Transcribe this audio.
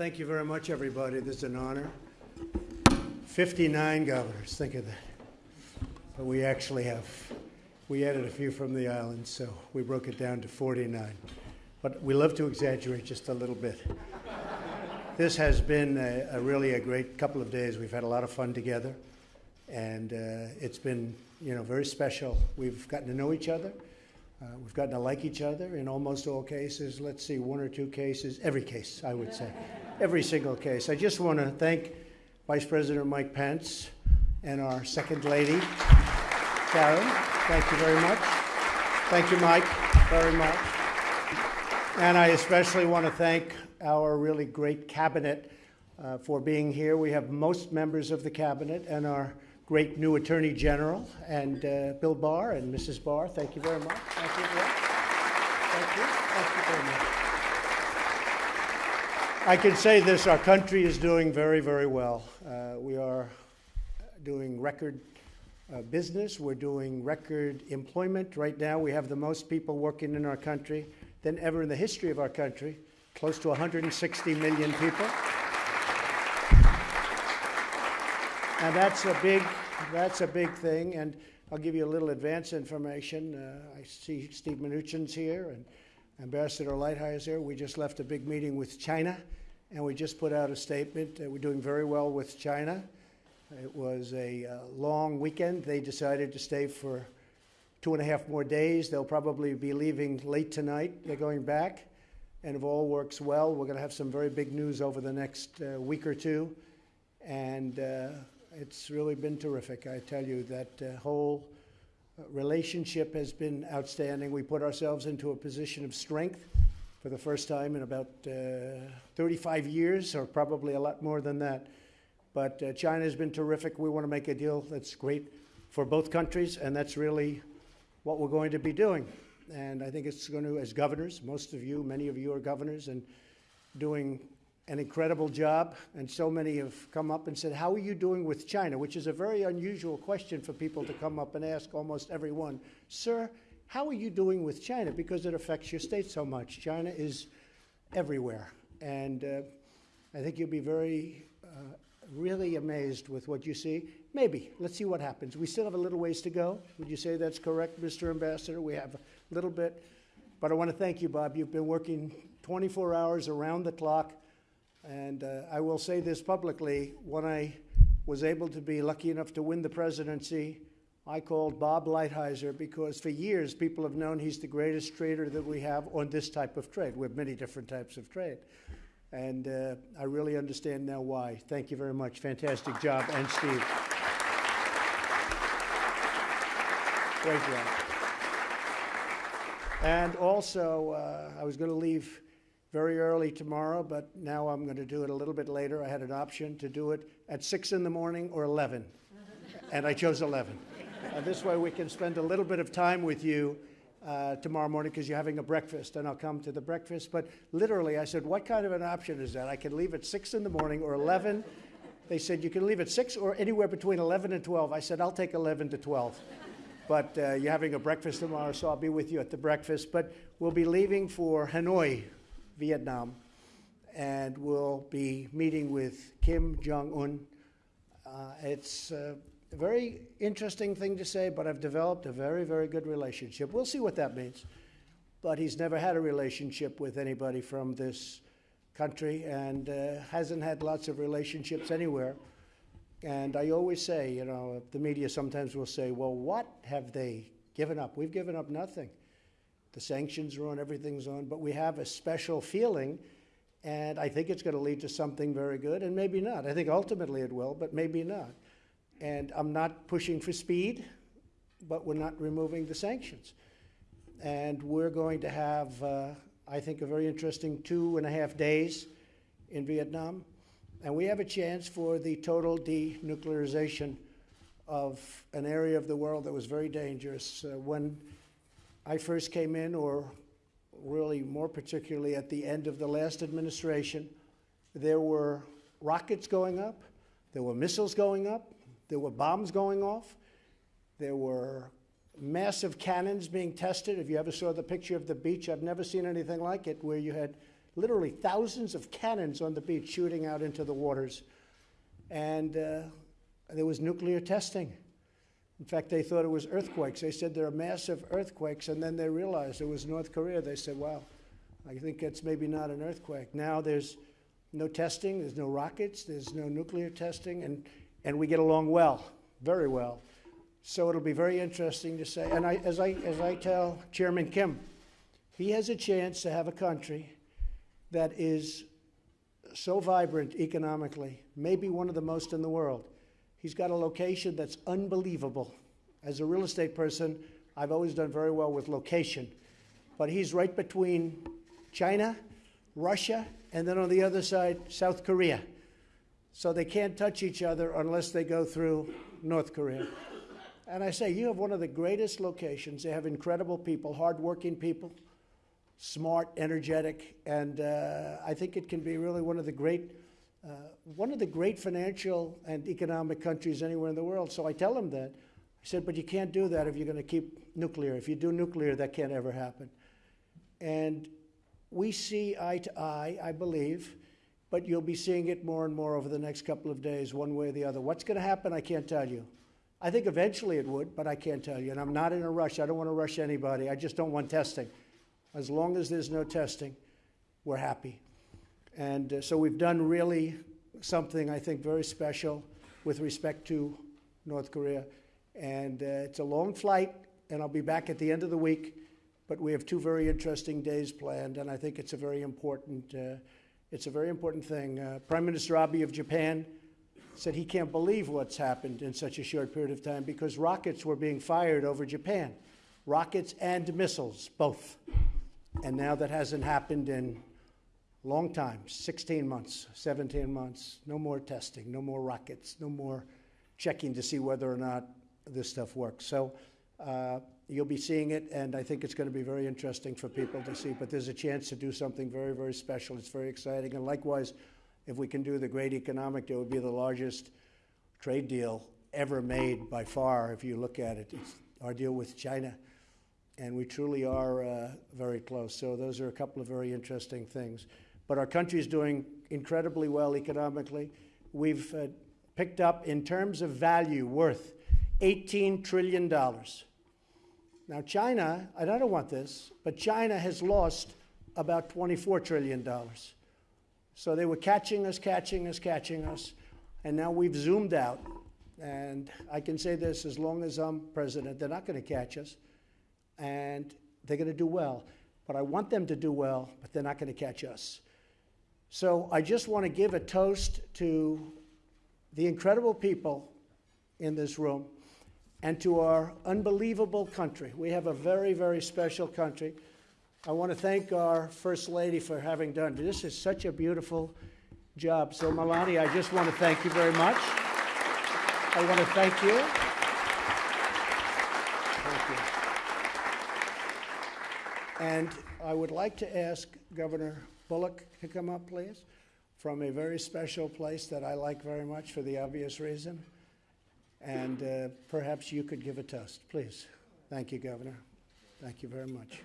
thank you very much, everybody. This is an honor. 59 governors, think of that. But we actually have, we added a few from the islands, so we broke it down to 49. But we love to exaggerate just a little bit. This has been a, a really a great couple of days. We've had a lot of fun together, and uh, it's been, you know, very special. We've gotten to know each other. Uh, we've gotten to like each other in almost all cases. Let's see, one or two cases, every case, I would say, every single case. I just want to thank Vice President Mike Pence and our second lady, Karen. Thank you very much. Thank you, Mike, very much. And I especially want to thank our really great cabinet uh, for being here. We have most members of the cabinet and our great new Attorney General and uh, Bill Barr and Mrs. Barr. Thank you very much. Thank you. Bill. Thank you. Thank you very much. I can say this our country is doing very, very well. Uh, we are doing record uh, business, we're doing record employment. Right now, we have the most people working in our country than ever in the history of our country, close to 160 million people. And that's a big, that's a big thing. And I'll give you a little advance information. Uh, I see Steve Mnuchin's here and Ambassador Lighthizer here. We just left a big meeting with China, and we just put out a statement. Uh, we're doing very well with China. It was a uh, long weekend. They decided to stay for two and a half more days. They'll probably be leaving late tonight. They're going back. And if all works well, we're going to have some very big news over the next uh, week or two. And uh, it's really been terrific. I tell you, that uh, whole relationship has been outstanding. We put ourselves into a position of strength for the first time in about uh, 35 years, or probably a lot more than that. But uh, China has been terrific. We want to make a deal that's great for both countries, and that's really what we're going to be doing. And I think it's going to, as governors, most of you, many of you are governors, and doing an incredible job, and so many have come up and said, How are you doing with China? Which is a very unusual question for people to come up and ask almost everyone. Sir, how are you doing with China? Because it affects your state so much. China is everywhere. And uh, I think you'll be very, uh, really amazed with what you see. Maybe. Let's see what happens. We still have a little ways to go. Would you say that's correct, Mr. Ambassador? We have a little bit. But I want to thank you, Bob. You've been working 24 hours around the clock and uh, I will say this publicly when I was able to be lucky enough to win the presidency, I called Bob Lighthizer because for years people have known he's the greatest trader that we have on this type of trade. We have many different types of trade. And uh, I really understand now why. Thank you very much. Fantastic job. And Steve. Great job. And also, uh, I was going to leave very early tomorrow, but now I'm going to do it a little bit later. I had an option to do it at 6 in the morning or 11, and I chose 11. Uh, this way we can spend a little bit of time with you uh, tomorrow morning because you're having a breakfast, and I'll come to the breakfast. But literally, I said, What kind of an option is that? I can leave at 6 in the morning or 11. They said, You can leave at 6 or anywhere between 11 and 12. I said, I'll take 11 to 12. But uh, you're having a breakfast tomorrow, so I'll be with you at the breakfast. But we'll be leaving for Hanoi Vietnam, and we'll be meeting with Kim Jong un. Uh, it's a very interesting thing to say, but I've developed a very, very good relationship. We'll see what that means. But he's never had a relationship with anybody from this country and uh, hasn't had lots of relationships anywhere. And I always say, you know, the media sometimes will say, well, what have they given up? We've given up nothing. The sanctions are on, everything's on, but we have a special feeling, and I think it's going to lead to something very good, and maybe not. I think ultimately it will, but maybe not. And I'm not pushing for speed, but we're not removing the sanctions. And we're going to have, uh, I think, a very interesting two and a half days in Vietnam. And we have a chance for the total denuclearization of an area of the world that was very dangerous. Uh, when I first came in, or really more particularly at the end of the last administration, there were rockets going up, there were missiles going up, there were bombs going off, there were massive cannons being tested. If you ever saw the picture of the beach, I've never seen anything like it, where you had literally thousands of cannons on the beach shooting out into the waters. And uh, there was nuclear testing. In fact, they thought it was earthquakes. They said there are massive earthquakes, and then they realized it was North Korea. They said, wow, I think it's maybe not an earthquake. Now there's no testing, there's no rockets, there's no nuclear testing, and, and we get along well, very well. So it'll be very interesting to say. And I, as, I, as I tell Chairman Kim, he has a chance to have a country that is so vibrant economically, maybe one of the most in the world. He's got a location that's unbelievable. As a real estate person, I've always done very well with location. But he's right between China, Russia, and then on the other side, South Korea. So they can't touch each other unless they go through North Korea. And I say, you have one of the greatest locations. They have incredible people, hardworking people, smart, energetic, and uh, I think it can be really one of the great, Uh, one of the great financial and economic countries anywhere in the world. So I tell them that. I said, but you can't do that if you're going to keep nuclear. If you do nuclear, that can't ever happen. And we see eye to eye, I believe, but you'll be seeing it more and more over the next couple of days, one way or the other. What's going to happen, I can't tell you. I think eventually it would, but I can't tell you. And I'm not in a rush. I don't want to rush anybody. I just don't want testing. As long as there's no testing, we're happy. And uh, so we've done really something I think very special with respect to North Korea. And uh, it's a long flight, and I'll be back at the end of the week. But we have two very interesting days planned, and I think it's a very important, uh, it's a very important thing. Uh, Prime Minister Abe of Japan said he can't believe what's happened in such a short period of time because rockets were being fired over Japan, rockets and missiles, both. And now that hasn't happened in long time 16 months, 17 months. No more testing, no more rockets, no more checking to see whether or not this stuff works. So uh, you'll be seeing it, and I think it's going to be very interesting for people to see. But there's a chance to do something very, very special. It's very exciting. And likewise, if we can do the great economic deal, it would be the largest trade deal ever made by far, if you look at it. It's our deal with China and we truly are uh, very close. So those are a couple of very interesting things. But our country is doing incredibly well economically. We've uh, picked up, in terms of value, worth $18 trillion. Now, China, I don't want this, but China has lost about $24 trillion. So they were catching us, catching us, catching us, and now we've zoomed out. And I can say this as long as I'm president, they're not going to catch us and they're going to do well. But I want them to do well, but they're not going to catch us. So I just want to give a toast to the incredible people in this room and to our unbelievable country. We have a very, very special country. I want to thank our First Lady for having done this. is such a beautiful job. So, Melania, I just want to thank you very much. I want to thank you. And I would like to ask Governor Bullock come up, please, from a very special place that I like very much for the obvious reason. And uh, perhaps you could give a toast, please. Thank you, Governor. Thank you very much.